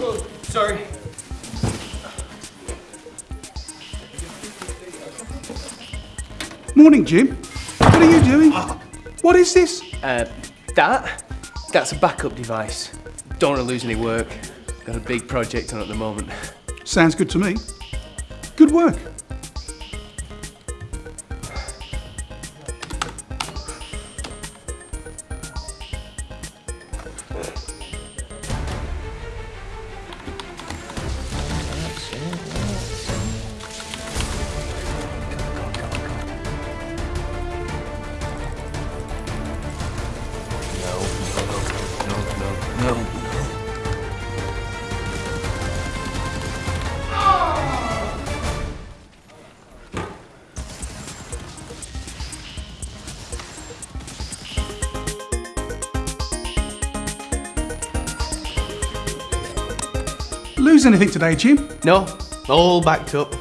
Sorry. Morning, Jim. What are you doing? What is this? Uh, that? That's a backup device. Don't want to lose any work. Got a big project on at the moment. Sounds good to me. Good work. Lose anything today, Jim? No, all backed up.